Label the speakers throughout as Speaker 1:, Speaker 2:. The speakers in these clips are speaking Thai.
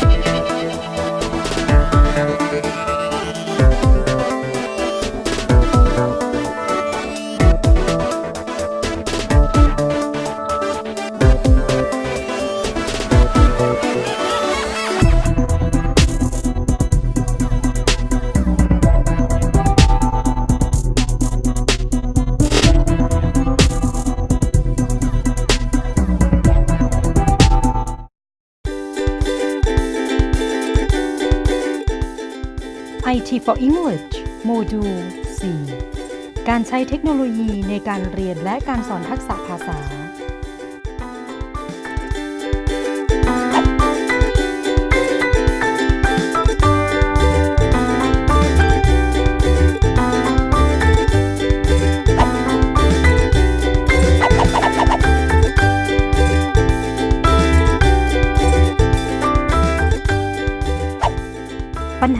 Speaker 1: Bye. IT for English โมดูล 4 การใช้เทคโนโลยีในการเรียนและการสอนทักษะภาษา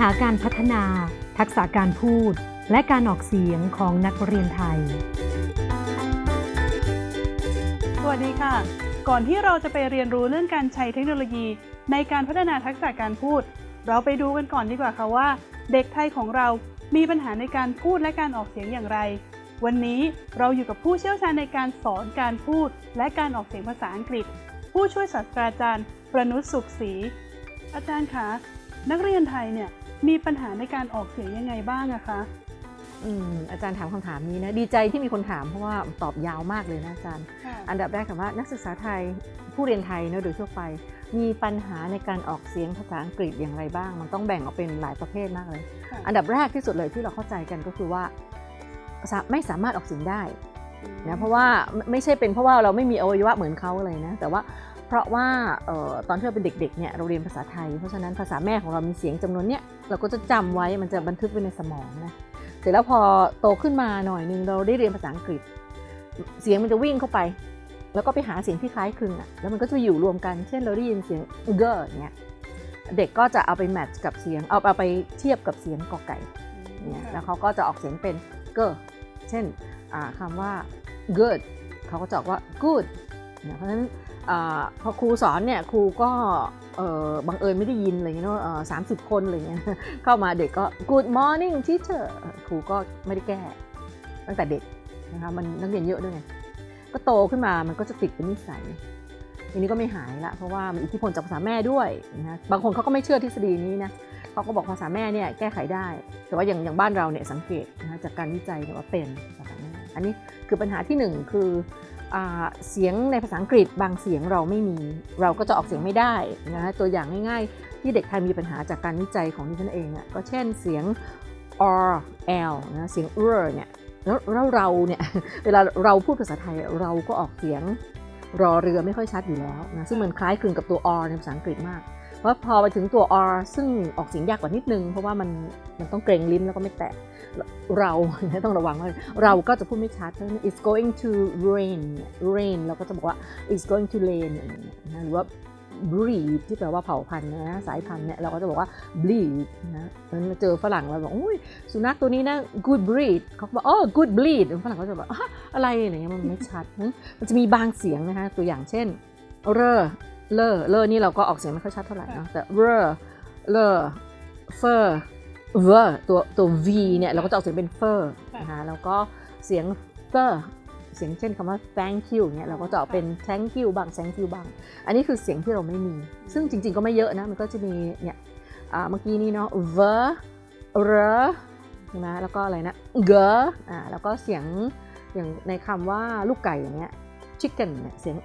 Speaker 1: หาการพัฒนา ทักษะการพูด และการออกเสียงของนักเรียนไทย
Speaker 2: สวัสดีค่ะ ก่อนที่เราจะไปเรียนรู้เรื่องการใช้เทคโนโลยี ในการพัฒนาทักษะการพูด เราไปดูกันก่อนดีกว่าค่ะว่า เด็กไทยของเรามีปัญหาในการพูดและการออกเสียงอย่างไร วันนี้เราอยู่กับผู้เชี่ยวชาญในการสอนการพูด และการออกเสียงภาษาอังกฤษ ผู้ช่วยศาสตราจารย์ ประนุษสุขศรีอาจารย์คะนักเรียนไทยเนี่ย มีปัญหาในการออกเสียงยังไงบ้างอะคะ
Speaker 3: อืมอาจารย์ถามคำถามนี้นะดีใจที่มีคนถามเพราะว่าตอบยาวมากเลยนะอาจารย์ อันดับแรกถามว่านักศึกษาไทยผู้เรียนไทยเนอะโดยทั่วไป มีปัญหาในการออกเสียงภาษาอังกฤษอย่างไรบ้าง มันต้องแบ่งออกเป็นหลายประเภทมากเลย
Speaker 2: ค่ะ
Speaker 3: อันดับแรกที่สุดเลยที่เราเข้าใจกันก็คือว่าสาไม่สามารถออกเสียงได้นะเพราะว่าไม่ไม่ใช่เป็นเพราะว่าเราไม่มีอวัยวะเหมือนเขาเลยนะแต่ว่า เพราะว่าเอ่อตอนที่เราเป็นเด็กๆเนี่ยเราเรียนภาษาไทย เพราะฉะนั้นภาษาแม่ของเรามีเสียงจำนวนเนี้ยเราก็จะจำไว้มันจะบันทึกไว้ในสมองนะเสร็จแล้วพอโตขึ้นมาหน่อยนึงเราได้เรียนภาษาอังกฤษ เสียงมันจะวิ่งเข้าไป แล้วก็ไปหาเสียงที่คล้ายคลึงอะแล้วมันก็จะอยู่รวมกันเช่นเราได้ยินเสียงเกอร์เนี่ยเด็กก็จะเอาไปแมทช์กับเสียงเอาเอาไปเทียบกับเสียงกอไก่เนี่ยแล้วเขาก็จะออกเสียงเป็น g เช่นอ่าคำว่า good เขาก็จะออกว่า good เนี่ยเพราะฉะนั้น อพอครูสอนเนี่ยครูก็บังเอิญไม่ได้ยินอะไรเงี้ยเนอะสามสิบคนอะไรเงี้ยเข้ามาเด็กก็ good morning teacher ครูก็ไม่ได้แก้ ตั้งแต่เด็กนะคะมันนักเรียนเยอะด้วยไงก็โตขึ้นมามันก็จะติดเป็นนิสัยทีนี้ก็ไม่หายละเพราะว่ามันอิทธิพลจากภาษาแม่ด้วยนะบางคนเขาก็ไม่เชื่อทฤษฎีนี้นะเขาก็บอกภาษาแม่เนี่ยแก้ไขได้ แต่ว่าอย่างอย่างบ้านเราเนี่ยสังเกตนะจากการวิจัยเนี่ยว่าเป็นภาษาแม่อันนี้คือปัญหาที่หนึ่งคือ เสียงในภาษาอังกฤษบางเสียงเราไม่มี เราก็จะออกเสียงไม่ได้นะคะตัวอย่างง่ายๆ ที่เด็กไทยมีปัญหาจากการวิจัยของดิฉันเองอะก็เช่นเสียง r l นะเสียง r เนี่ยแล้วแล้วเราเนี่ยเวลาเราพูดภาษาไทยเราก็ออกเสียงรอเรือไม่ค่อยชัดอยู่แล้วนะซึ่งมันคล้ายคลึงกับตัว r ในภาษาอังกฤษมาก เพราพอไปถึงตัว r ซึ่งออกเสียงยากกว่านิดนึง เพราะว่ามันมันต้องเกรงลิ้นแล้วก็ไม่แตะเราต้องระวังว่าเราก็จะพูดไม่ชัดเพราะฉะนั้น it's going to rain rain เราก็จะบอกว่า it's going to rain นะหรือว่า breed ที่แปลว่าเผ่าพันธุ์นะสายพันธุ์เนี่ยเราก็จะบอกว่า bleed นะเพราะฉะนั้นเจอฝรั่งเราบอกอุ้ยสุนัขตัวนี้นะ good breed เขาบอกอ๋อ good bleed ฝรั่งก็จะบอกอะอะไรอะไรเงี้ยมันไม่ชัด มันจะมีบางเสียงนะคะตัวอย่างเช่น เรอ เลอเลอนี่เราก็ออกเสียงไม่ค่อยชัดเท่าไหร่เนาะแต่เรอเลอเฟอร์เวอร์ตัวตัว v เนี่ยเราก็จะออกเสียงเป็นเฟอร์นะคะแล้วก็เสียงเฟอร์เสียงเช่นคำว่า thank you เนี่ยเราก็จะออกเป็น thank you บ้าง thank you บ้าง อันนี้คือเสียงที่เราไม่มี ซึ่งจริง ๆ ก็ไม่เยอะนะ มันก็จะมีเนี่ยอ่าเมื่อกี้นี้เนาะ ver r ใช่ไหมแล้วก็อะไรนะ g อ่าแล้วก็เสียงอย่างในคำว่าลูกไก่อย่างเงี้ย chicken เนี่ยเสียง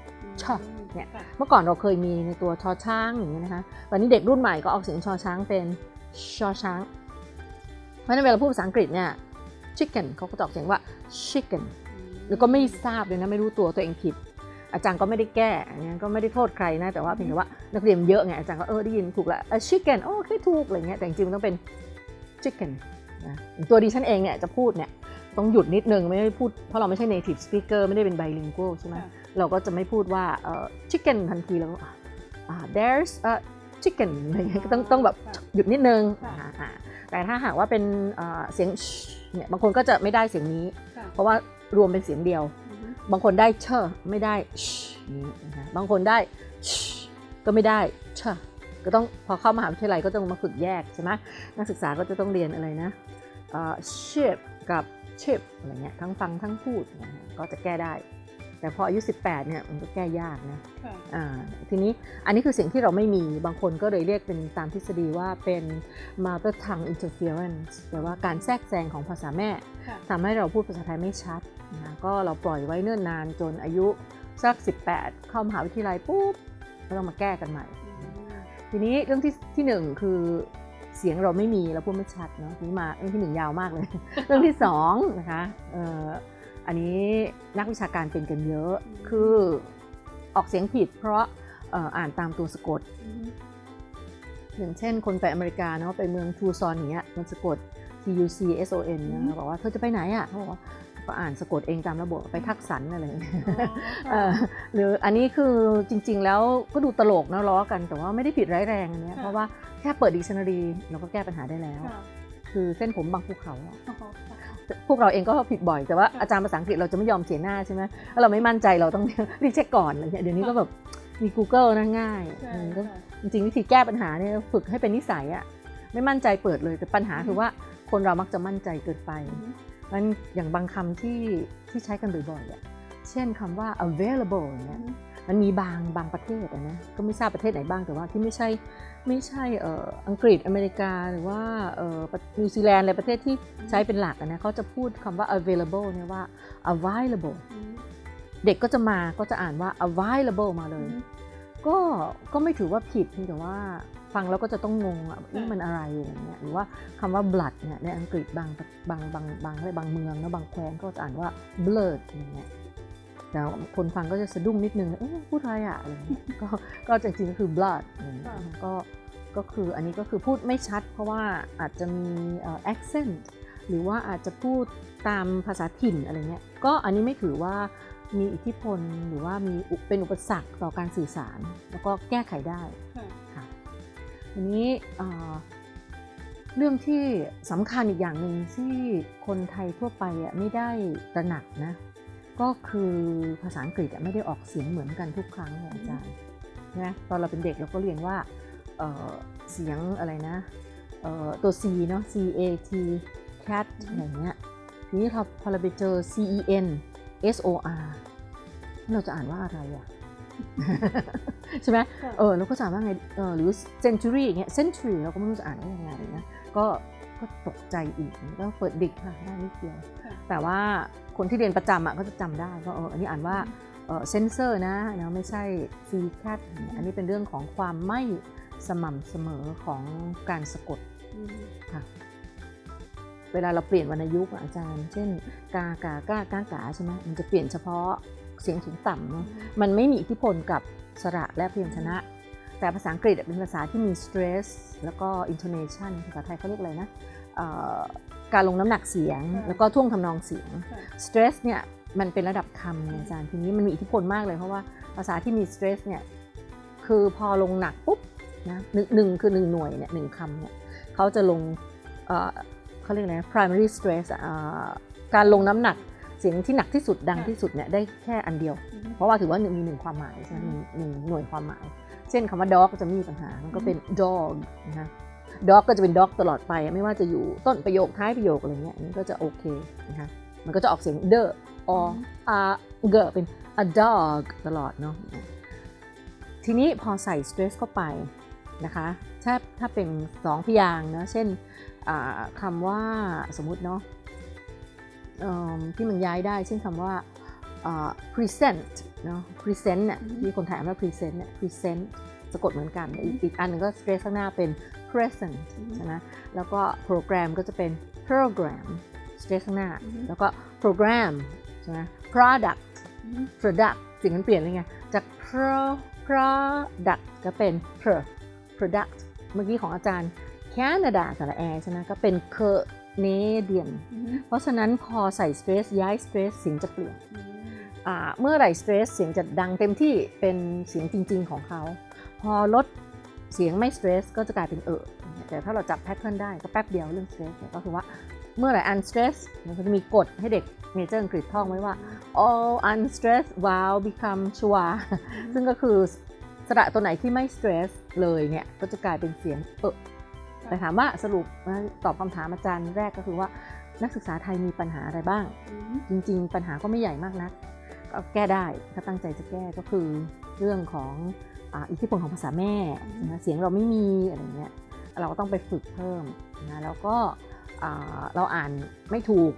Speaker 3: ชอบเนี่ยเมื่อก่อนเราเคยมีในตัวชอช้างอย่างเงี้ยนะคะตอนนี้เด็กรุ่นใหม่ก็ออกเสียงชอช้างเป็นชอช้าง เพราะฉะนั้นเวลาพูดภาษาอังกฤษเนี่ย chicken เขาก็จะออกเสียงว่า chicken แล้วก็ไม่ทราบเลยนะไม่รู้ตัวตัวเองผิด อาจารย์ก็ไม่ได้แก้อันนี้ก็ไม่ได้โทษใครนะแต่ว่าเพียงแต่ว่านักเรียนเยอะไงอาจารย์ก็เออได้ยินถูกแล้ว a chicken โอเคถูกอะไรเงี้ยแต่จริงๆมันต้องเป็น chicken นะตัวดิฉันเองเนี่ยจะพูดเนี่ยต้องหยุดนิดนึงไม่ได้พูดเพราะเราไม่ใช่ native speaker ไม่ได้เป็น bilingual ใช่ไหม
Speaker 2: ค่ะ
Speaker 3: เราก็จะไม่พูดว่าเอ่อ chicken ทันทีแล้วก็อะอ่า there's a chicken อะไรเงี้ยก็ต้องต้องแบบ
Speaker 2: ค่ะ
Speaker 3: หยุดนิดนึง
Speaker 2: ค่ะ
Speaker 3: อ่าอ่าแต่ถ้าหากว่าเป็นเอ่อเสียง sh เนี่ยบางคนก็จะไม่ได้เสียงนี้
Speaker 2: ค่ะ
Speaker 3: เพราะว่ารวมเป็นเสียงเดียว
Speaker 2: อือฮึ
Speaker 3: บางคนได้เชอไม่ได้ sh นี้นะคะบางคนได้ sh ก็ไม่ได้เชอก็ต้องพอเข้ามหาวิทยาลัยก็ต้องมาฝึกแยกใช่ไหมนักศึกษาก็จะต้องเรียนอะไรนะเอ่อ ship กับ chip อะไรเงี้ยทั้งฟังทั้งพูดนะฮะก็จะแก้ได้ แต่พออายุ 18เนี่ยมันก็แก้ยากนะ
Speaker 2: ค่ะ
Speaker 3: อ่าทีนี้อันนี้คือสิ่งที่เราไม่มีบางคนก็เลยเรียกเป็นตามทฤษฎีว่าเป็น mother tongue interference แปลว่าการแทรกแซงของภาษาแม่
Speaker 2: ค่ะ
Speaker 3: ทำให้เราพูดภาษาไทยไม่ชัดนะคะก็เราปล่อยไว้เนิ่นนานจนอายุสัก 18 เข้ามหาวิทยาลัยปุ๊บก็ต้องมาแก้กันใหม่ ทีนี้เรื่องที่ที่หนึ่งคือเสียงเราไม่มีเราพูดไม่ชัดเนาะทีนี้มาเรื่องที่หนึ่งยาวมากเลย เรื่องที่สองนะคะเอ่ออันนี้นักวิชาการเป็นกันเยอะ คือออกเสียงผิด เพราะเอ่ออ่านตามตัวสะกด อย่างเช่น คนไปอเมริกาเนาะไปเมืองทูซอนอย่างเงี้ยมันสะกด T U C S O N นะ
Speaker 2: อืม
Speaker 3: บอกว่าเธอจะไปไหนอะเขาบอกว่าก็อ่านสะกดเองตามระบบไปทักสันอะไรอย่างเงี้ยเออหรืออันนี้คือจริง ๆ แล้วก็ดูตลกนะล้อกันแต่ว่าไม่ได้ผิดร้ายแรงอันเนี้ย
Speaker 2: ค่ะ
Speaker 3: เพราะว่าแค่เปิดดิกชันนารีเราก็แก้ปัญหาได้แล้ว
Speaker 2: ค่ะ
Speaker 3: คือเส้นผมบางภูเขาอะ
Speaker 2: อ๋อค่ะ
Speaker 3: พวกเราเองก็ผิดบ่อยแต่ว่า
Speaker 2: ค่ะ
Speaker 3: อาจารย์ภาษาอังกฤษเราจะไม่ยอมเขียนหน้าใช่ไหมแล้วเราไม่มั่นใจเราต้องรีบเช็คก่อนอะไรเงี้ยเดี๋ยวนี้ก็แบบมี Google นะง่าย
Speaker 2: ใช่
Speaker 3: อืมก็
Speaker 2: ค่ะ
Speaker 3: จริงๆวิธีแก้ปัญหาเนี่ยฝึกให้เป็นนิสัยอะไม่มั่นใจเปิดเลยแต่ปัญหาคือว่าคนเรามักจะมั่นใจเกินไปมันอย่างบางคำที่ที่ใช้กันบ่อยๆอะเช่นคำว่า available อย่างเงี้ย มันมีบางบางประเทศอะนะก็ไม่ทราบประเทศไหนบ้างแต่ว่าที่ไม่ใช่ไม่ใช่เอ่ออังกฤษอเมริกาหรือว่าเอ่อประนิวซีแลนด์อะไรประเทศที่ใช้เป็นหลักอะนะเขาจะพูดคำว่า available เนี่ยว่า available เด็กก็จะมาก็จะอ่านว่า available มาเลย ก็ก็ไม่ถือว่าผิดเพียงแต่ว่าฟังแล้วก็จะต้องงงอะนี่มันอะไรอะไรเงี้ยหรือว่าคำว่า blood เนี่ยในอังกฤษบางบางบางบางอะไรบางเมืองนะบางแคว้นก็จะอ่านว่า blood อย่างเงี้ย แต่คนฟังก็จะสะดุ้งนิดนึงเอ๊ะพูดอะไรอะอะไรเงี้ยก็ก็จริงๆก็คือ blood อย่างเงี้ย
Speaker 2: ค่ะ
Speaker 3: ก็ก็คืออันนี้ก็คือพูดไม่ชัด เพราะว่าอาจจะมีเอ่อ accent หรือว่าอาจจะพูดตามภาษาถิ่นอะไรเงี้ยก็อันนี้ไม่ถือว่ามีอิทธิพลหรือว่ามีอุเป็นอุปสรรคต่อการสื่อสาร แล้วก็แก้ไขได้
Speaker 2: ค่ะ
Speaker 3: ค่ะทีนี้เอ่อเรื่องที่สำคัญอีกอย่างหนึ่งที่คนไทยทั่วไปอะไม่ได้ตระหนักนะ ก็คือภาษาอังกฤษอะไม่ได้ออกเสียงเหมือนกันทุกครั้งเลยอาจารย์นะตอนเราเป็นเด็กเราก็เรียนว่าเอ่อเสียงอะไรนะเอ่อตัว C เนาะ C A T cat อะไรเงี้ยทีนี้พอพอเราไปเจอ C E N S O R เราจะอ่านว่าอะไรอะใช่ไหม
Speaker 2: ค่ะ
Speaker 3: เออเราก็จะอ่านว่าไงเออหรือ century อย่างเงี้ย century เราก็ไม่รู้จะอ่านว่ายังไงนะก็ ก็ตกใจอีกก็เปิดดิกค่ะได้นิดเดียว
Speaker 2: ค่ะ
Speaker 3: แต่ว่าคนที่เรียนประจำอะก็จะจำได้ว่าเอออันนี้อ่านว่าเออเซนเซอร์นะนะไม่ใช่ C cat อันนี้เป็นเรื่องของความไม่สม่ำเสมอของการสะกด
Speaker 2: อืม
Speaker 3: ค่ะเวลาเราเปลี่ยนวรรณยุกต์อะอาจารย์ เช่น กากากากากาใช่ไหมมันจะเปลี่ยนเฉพาะเสียงสูงต่ำเนาะมันไม่มีอิทธิพลกับสระและพยัญชนะ แต่ภาษาอังกฤษเป็นภาษาที่มี stress แล้วก็ intonation ภาษาไทยเขาเรียกอะไรนะเอ่อการลงน้ำหนักเสียง แล้วก็ท่วงทำนองเสียง
Speaker 2: ค่ะ
Speaker 3: stress เนี่ยมันเป็นระดับคำไงอาจารย์ทีนี้มันมีอิทธิพลมากเลยเพราะว่าภาษาที่มี stress เนี่ยคือพอลงหนักปุ๊บนะหนึ่งหนึ่งคือหนึ่งหน่วยเนี่ยหนึ่งคำเนี่ยเขาจะลงเอ่อเขาเรียกอะไรนะ primary stress อะเอ่อการลงน้ำหนักเสียงที่หนักที่สุดดังที่สุดเนี่ยได้แค่อันเดียว
Speaker 2: อืม
Speaker 3: เพราะว่าถือว่าหนึ่งมีหนึ่งความหมายใช่ไหม
Speaker 2: อืม
Speaker 3: หนึ่งหน่วยความหมาย เช่นคำว่า dog ก็จะไม่มีปัญหา มันก็เป็น dog นะคะ dog ก็จะเป็น dog ตลอดไป ไม่ว่าจะอยู่ต้นประโยคท้ายประโยคอะไรเงี้ยอันนี้ก็จะโอเคนะคะ มันก็จะออกเสียง the or a g เป็น a dog ตลอดเนาะ ทีนี้พอใส่ stress เข้าไปนะคะ ถ้าถ้าเป็นสองพยางค์เนอะเช่นอ่าคำว่าสมมุติเนาะเอิ่มที่มันย้ายได้ เช่นคำว่าอ่า present เนาะ present เนี่ย
Speaker 2: อืม
Speaker 3: ที่คนไทยอ่านว่า present เนี่ย present สะกดเหมือนกัน
Speaker 2: อืม
Speaker 3: อีกอีกอันหนึงก็ stress ข้างหน้าเป็น present
Speaker 2: อืม
Speaker 3: ใช่ไหมแล้วก็ program ก็จะเป็น program stress ข้างหน้า
Speaker 2: อืม
Speaker 3: แล้วก็ program ใช่ไหม product
Speaker 2: อืม
Speaker 3: product สิ่งมันเปลี่ยนเลยไงจาก pro product ก็เป็น pro product เมื่อกี้ของอาจารย์ Canada สระแอใช่ไหมก็เป็น Canadian
Speaker 2: อืม
Speaker 3: เพราะฉะนั้นพอใส่ stress ย้าย stress เสียงจะเปลี่ยน
Speaker 2: อืม
Speaker 3: อ่าเมื่อไหร่ stress เสียงจะดังเต็มที่เป็นเสียงจริง ๆ ของเขา พอลดเสียงไม่ stress ก็จะกลายเป็นเออแต่ถ้าเราจับ pattern ได้ก็แป๊บเดียวเรื่อง stress เนี่ยก็คือว่าเมื่อไหร่ unstress มันก็จะมีกฎให้เด็ก major อังกฤษท่องไว้ว่า all unstressed vowel become schwa ซึ่งก็คือสระตัวไหนที่ไม่ stress เลยเนี่ยก็จะกลายเป็นเสียงเออแต่ถามว่าสรุปนะตอบคำถามอาจารย์แรกก็คือว่านักศึกษาไทยมีปัญหาอะไรบ้าง จริง ๆ ปัญหาก็ไม่ใหญ่มากนักก็ แก้ได้ถ้าตั้งใจจะแก้ก็คือเรื่องของอ่าอิทธิพลของภาษาแม่นะเสียงเราไม่มีอะไรเงี้ยเราก็ต้องไปฝึกเพิ่มนะแล้วก็อ่าเราอ่านไม่ถูก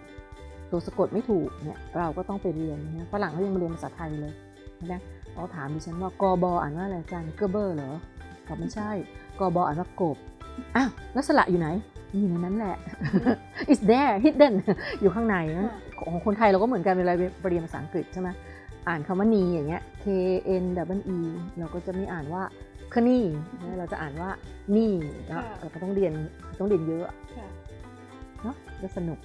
Speaker 3: ตัวสะกดไม่ถูกเนี่ยเราก็ต้องไปเรียนนะฝรั่งเขายังมาเรียนภาษาไทยเลยนะเขาถามดิฉันว่ากบอ่านว่าอะไรอาจารย์เกอร์เบอร์เหรอบอกไม่ใช่กบอ่านว่ากบอ้าวแล้วสระอยู่ไหน อยู่ในนั้นแหละ it's there hidden อยู่ข้างในนั้นของคนไทยเราก็เหมือนกันเวลาไปเรียนภาษาอังกฤษใช่ไหมอ่านคำว่านีอย่างเงี้ย k n w e เราก็จะไม่อ่านว่าคนี่นะเราจะอ่านว่านี่แล้วเราก็ต้องเรียนต้องเรียนเยอะ
Speaker 2: ค่ะ
Speaker 3: เนาะจะสนุก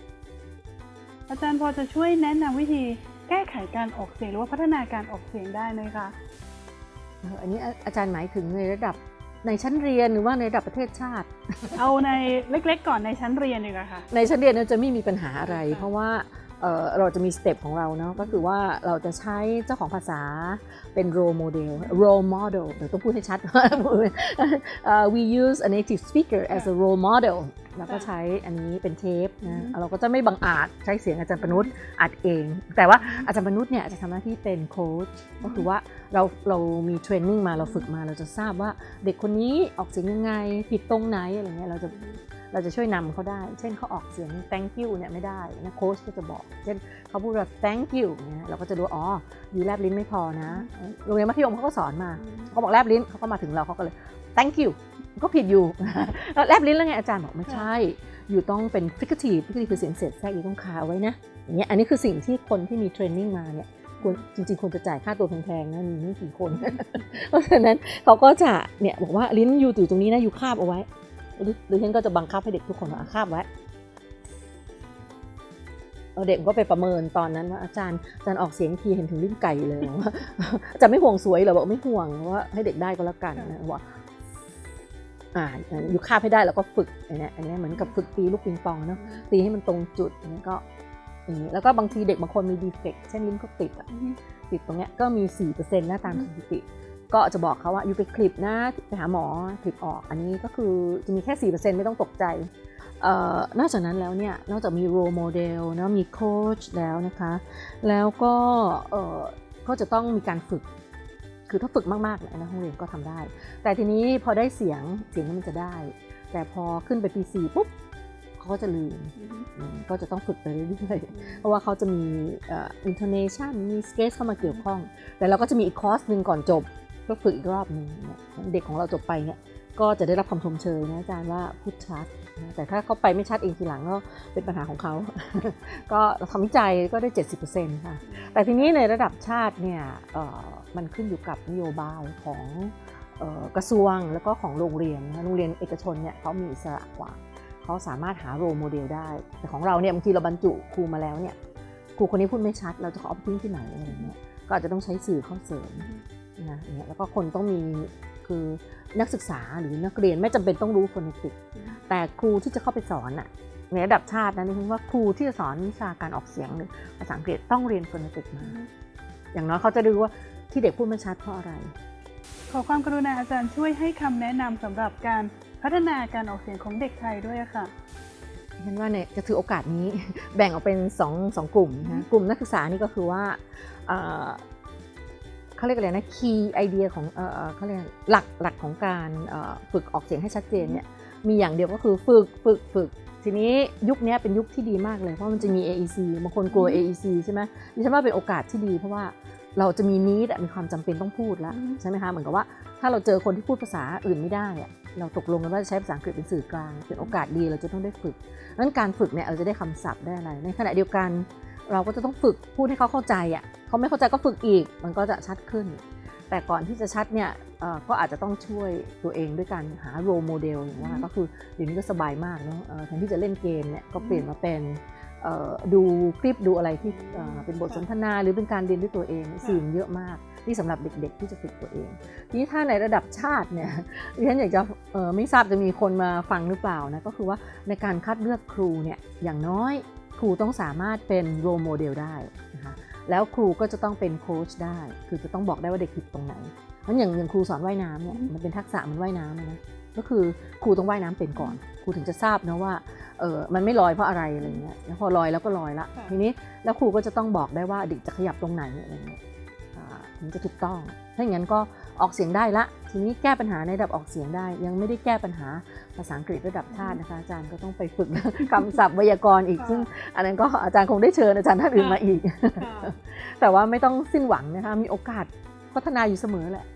Speaker 2: อาจารย์พอจะช่วยแนะนำวิธีแก้ไขการออกเสียงหรือว่าพัฒนาการออกเสียงได้ไหมคะ
Speaker 3: เอออันนี้อาอาจารย์หมายถึงในระดับ ในชั้นเรียนหรือว่าในระดับประเทศชาติ
Speaker 2: เอาในเล็กๆ ก่อนในชั้นเรียนดีกว่าค่ะ
Speaker 3: ในชั้นเรียนเราจะไม่มีปัญหาอะไร
Speaker 2: ค่ะ
Speaker 3: เพราะว่าเอ่อเราจะมีสเต็ปของเราเนาะก็คือว่าเราจะใช้เจ้าของภาษาเป็น role model role model เดี๋ยวต้องพูดให้ชัดเอ่อ we use a native speaker as a role model แล้วก็ใช้อันนี้เป็นเทปนะเราก็จะไม่บังอาจใช้เสียงอาจารย์ปนุษย์อัดเอง แต่ว่าอาจารย์ปนุษย์เนี่ยจะทำหน้าที่เป็นโค้ชก็คือว่าเราเรามีเทรนนิ่งมาเราฝึกมาเราจะทราบว่าเด็กคนนี้ออกเสียงยังไงผิดตรงไหนอะไรเงี้ยเราจะเราจะช่วยนำเขาได้ เช่นเขาออกเสียง thank you เนี่ยไม่ได้นะโค้ชก็จะบอก เช่นเขาพูดว่า thank you เนี่ยเราก็จะรู้อ๋ออยู่แลบลิ้นไม่พอนะ โรงเรียนมัธยมเขาก็สอนมา เขาบอกแลบลิ้นเขาก็มาถึงเราเขาก็เลย thank you ก็ผิดอยู่แล้วแลบลิ้นแล้วไงอาจารย์บอกไม่ใช่ อยู่ต้องเป็น fricative fricative คือเสียงเสร็จแทรกอยู่ต้องคาเอาไว้นะอย่างเงี้ยอันนี้คือสิ่งที่คนที่มีเทรนนิ่งมาเนี่ยควรจริงๆควรจะจ่ายค่าตัวแพงๆนะมีไม่กี่คน เพราะฉะนั้นเขาก็จะเนี่ยบอกว่าลิ้นอยู่อยู่ตรงนี้นะอยู่คาบเอาไว้หรือหรือฉันก็จะบังคับให้เด็กทุกคนว่าอะคาบไว้เอาเด็กก็ไปประเมินตอนนั้นว่าอาจารย์อาจารย์ออกเสียงทีเห็นถึงลิ้นไก่เลยว่าอาจารย์ไม่ห่วงสวยเหรอบอกไม่ห่วงว่าให้เด็กได้ก็แล้วกันนะบอก อ่าอยู่คาบให้ได้แล้วก็ฝึกอันเนี้ยอันเนี้ยเหมือนกับฝึกตีลูกปิงปองเนาะตีให้มันตรงจุดอันนี้ก็อย่างนี้แล้วก็บางทีเด็กบางคนมีดีเฟกต์เช่นลิ้นเขาติดอะติดตรงเนี้ยก็มี4%นะตามสถิติ ก็จะบอกเขาว่าอยู่ไปคลิปนะไปหาหมอคลิปออกอันนี้ก็คือจะมีแค่4%ไม่ต้องตกใจเอ่อนอกจากนั้นแล้วเนี่ยนอกจากมี role model นะมีโค้ชแล้วนะคะ แล้วก็เอ่อก็จะต้องมีการฝึก คือถ้าฝึกมากๆเนี่ยนะห้องเรียนก็ทำได้ แต่ทีนี้พอได้เสียงเสียงมันจะได้ แต่พอขึ้นไปปี4ปุ๊บเขาก็จะลืมอืมก็จะต้องฝึกไปเรื่อยๆเพราะว่าเขาจะมีเอ่อ intonation มี stress เข้ามาเกี่ยวข้อง แต่เราก็จะมีอีกคอร์สหนึ่งก่อนจบเพื่อฝึกอีกรอบหนึ่งเนี่ยเด็กของเราจบไปเนี่ยก็จะได้รับคำชมเชยนะอาจารย์ว่าพูดชัดนะแต่ถ้าเขาไปไม่ชัดเองทีหลังก็เป็นปัญหาของเขา ก็ทำวิจัยก็ได้ 70%ค่ะ แต่ทีนี้ในระดับชาติเนี่ยเอ่อ มันขึ้นอยู่กับนโยบายของออกระทรวงแล้วก็ของโรงเรียนโรงเรียนเอกชนเนี่ยเขามีอิสระกว่าเขาสามารถหาโรโมเดลได้ แต่ของเราเนี่ยบางทีเราบรรจุครูมาแล้วเนี่ยครูคนนี้พูดไม่ชัด เราจะเอาไปทิ้งที่ไหนอะไรอย่างเงี้ยก็อาจจะต้องใช้สื่อเข้าเสริมนะอย่างเงี้ยแล้วก็คนต้องมีคือนักศึกษาหรือนักเรียนไม่จำเป็นต้องรู้โฟนติก แต่ครูที่จะเข้าไปสอนอะในระดับชาตินะนี่คือว่าครูที่จะสอนวิชาการออกเสียงหรือภาษาอังกฤษต้องเรียนโฟนติกมาอย่างน้อยเขาจะรู้ว่า ที่เด็กพูดไม่ชัดเพราะอะไร
Speaker 2: ขอความกรุณาอาจารย์ช่วยให้คำแนะนำสำหรับการพัฒนาการออกเสียงของเด็กไทยด้วยอะค่ะ
Speaker 3: ฉันว่าเนี่ยจะถือโอกาสนี้แบ่งออกเป็นสองสองกลุ่มนะกลุ่มนักศึกษานี่ก็คือว่าเอ่อเขาเรียกอะไรนะคีย์ไอเดียของเอ่อเอ่อเขาเรียกหลักหลักของการเอ่อฝึกออกเสียงให้ชัดเจนเนี่ยมีอย่างเดียวก็คือฝึกฝึกฝึกทีนี้ยุคนี้เป็นยุคที่ดีมากเลยเพราะมันจะมี AEC บางคนกลัว AEC ใช่ไหมดิฉันว่าเป็นโอกาสที่ดีเพราะว่า เราจะมีนี้มีความจำเป็นต้องพูดแล้วใช่ไหมคะเหมือนกับว่าถ้าเราเจอคนที่พูดภาษาอื่นไม่ได้อะเราตกลงกันว่าจะใช้ภาษาอังกฤษเป็นสื่อกลางเป็นโอกาสดีเราจะต้องได้ฝึกนั้นการฝึกเนี่ยเราจะได้คำศัพท์ได้อะไร ในขณะเดียวกัน เราก็จะต้องฝึกพูดให้เขาเข้าใจอะเขาไม่เข้าใจก็ฝึกอีกมันก็จะชัดขึ้น แต่ก่อนที่จะชัดเนี่ยเอ่อก็อาจจะต้องช่วยตัวเองด้วยการหาโรโมเดลอย่างว่า
Speaker 2: อืม
Speaker 3: ก็คือเดี๋ยวนี้ก็สบายมากเนาะเอ่อแทนที่จะเล่นเกมเนี่ยก็เปลี่ยนมาเป็นเอ่อ ดูคลิปดูอะไรที่เอ่อเป็นบทสนทนาหรือเป็นการเรียนด้วยตัวเองสื่อมันเยอะมากนี่สำหรับเด็กๆที่จะฝึกตัวเอง ทีนี้ถ้าในระดับชาติเนี่ยดิฉันอยากจะเอ่อไม่ทราบจะมีคนมาฟังหรือเปล่านะก็คือว่าในการคัดเลือกครูเนี่ยอย่างน้อยครูต้องสามารถเป็นโรโมเดลได้นะคะแล้วครูก็จะต้องเป็นโค้ชได้ คือจะต้องบอกได้ว่าเด็กผิดตรงไหนเพราะอย่างอย่างครูสอนว่ายน้ำเนี่ยมันเป็นทักษะมันว่ายน้ำอะนะ ก็คือครูต้องว่ายน้ำเป็นก่อนครูถึงจะทราบนะว่าเออมันไม่ลอยเพราะอะไรอะไรเงี้ยแล้วพอลอยแล้วก็ลอยละ
Speaker 2: ค่ะ
Speaker 3: ทีนี้แล้วครูก็จะต้องบอกได้ว่าเด็กจะขยับตรงไหนอะไรเงี้ยอ่าถึงจะถูกต้อง ถ้าอย่างนั้นก็ออกเสียงได้ละ ทีนี้แก้ปัญหาในระดับออกเสียงได้ ยังไม่ได้แก้ปัญหาภาษาอังกฤษระดับชาตินะคะอาจารย์ก็ต้องไปฝึกคำศัพท์ไวยากรณ์อีก
Speaker 2: ค่ะ
Speaker 3: ซึ่งอันนั้นก็อาจารย์คงได้เชิญอาจารย์ท่านอื่นมาอีก
Speaker 2: ค่ะ
Speaker 3: แต่ว่าไม่ต้องสิ้นหวังนะคะ มีโอกาสพัฒนาอยู่เสมอแหละ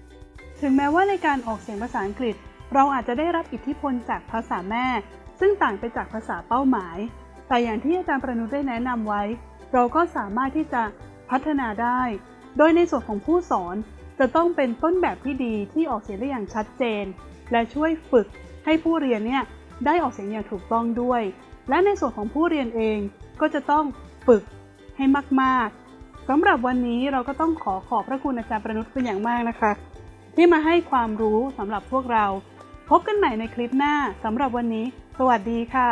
Speaker 2: ถึงแม้ว่าในการออกเสียงภาษาอังกฤษ เราอาจจะได้รับอิทธิพลจากภาษาแม่ ซึ่งต่างไปจากภาษาเป้าหมาย แต่อย่างที่อาจารย์ประนุษได้แนะนำไว้ เราก็สามารถที่จะพัฒนาได้ โดยในส่วนของผู้สอนจะต้องเป็นต้นแบบที่ดีที่ออกเสียงได้อย่างชัดเจน และช่วยฝึกให้ผู้เรียนเนี่ยได้ออกเสียงอย่างถูกต้องด้วย และในส่วนของผู้เรียนเองก็จะต้องฝึกให้มากๆสำหรับวันนี้เราก็ต้องขอขอบพระคุณอาจารย์ประนุษเป็นอย่างมากนะคะ ที่มาให้ความรู้สำหรับพวกเรา พบกันใหม่ในคลิปหน้าสำหรับวันนี้ สวัสดีค่ะ